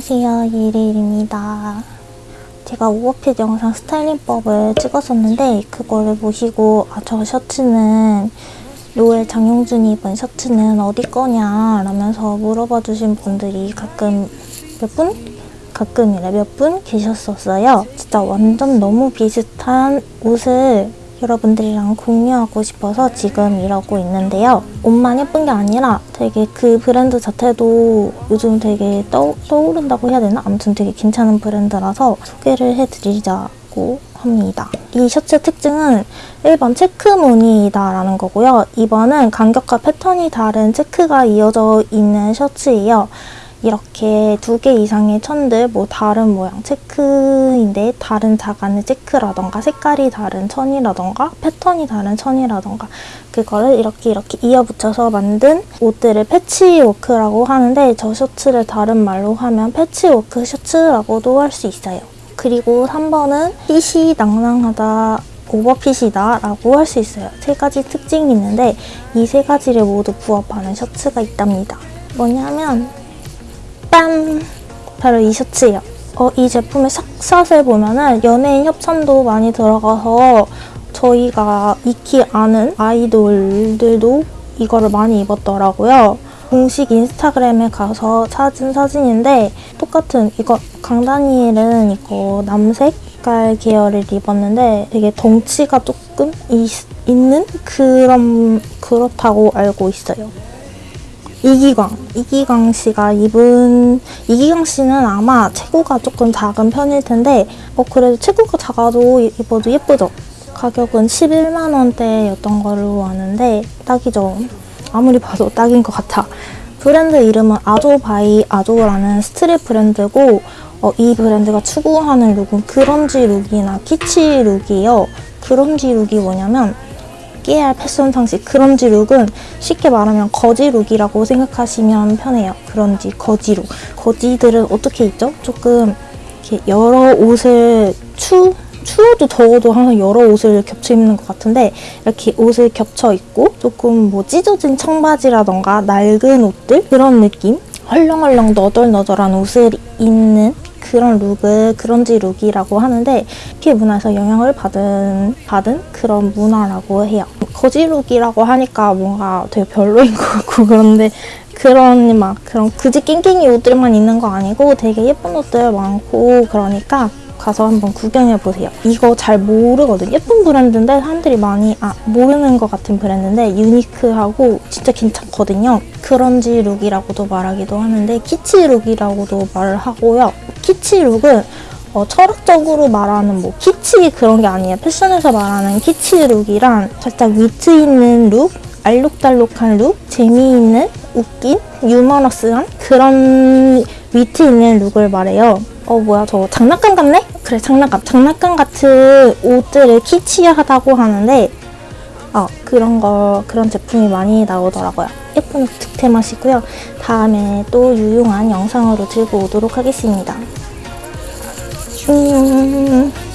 안녕하세요 예리입니다 제가 오버핏 영상 스타일링법을 찍었었는데 그거를 보시고 아 저 셔츠는 로엘 장용준이 입은 셔츠는 어디 거냐 라면서 물어봐 주신 분들이 가끔 몇 분? 가끔이래 몇분 계셨었어요 진짜 완전 너무 비슷한 옷을 여러분들이랑 공유하고 싶어서 지금 이러고 있는데요. 옷만 예쁜 게 아니라 되게 그 브랜드 자체도 요즘 되게 떠, 떠오른다고 해야 되나? 아무튼 되게 괜찮은 브랜드라서 소개를 해드리자고 합니다. 이 셔츠 특징은 1번 체크 무늬다라는 거고요. 2번은 간격과 패턴이 다른 체크가 이어져 있는 셔츠예요. 이렇게 두 개 이상의 천들 뭐 다른 모양 체크인데 다른 자간의 체크라던가 색깔이 다른 천이라던가 패턴이 다른 천이라던가 그거를 이렇게 이렇게 이어붙여서 만든 옷들을 패치워크라고 하는데 저 셔츠를 다른 말로 하면 패치워크 셔츠라고도 할 수 있어요. 그리고 3번은 핏이 낭낭하다 오버핏이다 라고 할 수 있어요. 세 가지 특징이 있는데 이 세 가지를 모두 부합하는 셔츠가 있답니다. 뭐냐면 빰! 바로 이 셔츠예요. 어, 이 제품의 삭샷을 보면 은 연예인 협찬도 많이 들어가서 저희가 익히 아는 아이돌들도 이거를 많이 입었더라고요. 공식 인스타그램에 가서 찾은 사진인데 똑같은 이거 강다니엘은 이거 남색 깔 계열을 입었는데 되게 덩치가 조금 있, 있는 그런 그렇다고 알고 있어요. 이기광. 이기광 씨가 입은 이기광 씨는 아마 체구가 조금 작은 편일 텐데 어 그래도 체구가 작아도 입어도 예쁘죠? 가격은 11만 원대였던 걸로 아는데 딱이죠. 아무리 봐도 딱인 것 같아. 브랜드 이름은 아조바이 아조라는 스트릿 브랜드고 어, 이 브랜드가 추구하는 룩은 그런지 룩이나 키치 룩이에요. 그런지 룩이 뭐냐면 깨알 패션 상식 그런지 룩은 쉽게 말하면 거지 룩이라고 생각하시면 편해요. 그런지 거지 룩. 거지들은 어떻게 입죠? 조금 이렇게 여러 옷을 추 추워도 더워도 항상 여러 옷을 겹쳐 입는 것 같은데 이렇게 옷을 겹쳐 입고 조금 뭐 찢어진 청바지라던가 낡은 옷들 그런 느낌 헐렁헐렁 너덜너덜한 옷을 입는 그런 룩을 그런지 룩이라고 하는데 K 문화에서 영향을 받은 받은 그런 문화라고 해요. 거지 룩이라고 하니까 뭔가 되게 별로인 것 같고 그런데 그런 막 그런 그지 깽깽이 옷들만 있는 거 아니고 되게 예쁜 옷들 많고 그러니까 가서 한번 구경해보세요. 이거 잘 모르거든. 예쁜 브랜드인데 사람들이 많이 아 모르는 것 같은 브랜드인데 유니크하고 진짜 괜찮거든요. 그런지 룩이라고도 말하기도 하는데 키치 룩이라고도 말을 하고요. 키치 룩은 어, 철학적으로 말하는 뭐 키치 그런 게 아니에요. 패션에서 말하는 키치 룩이란 살짝 위트 있는 룩, 알록달록한 룩, 재미있는, 웃긴, 유머러스한 그런 위트 있는 룩을 말해요. 어 뭐야 저 장난감 같네? 그래 장난감 장난감 같은 옷들을 키치하다고 하는데 어 그런 거 그런 제품이 많이 나오더라고요 예쁜 옷 득템하시고요 다음에 또 유용한 영상으로 들고 오도록 하겠습니다 음...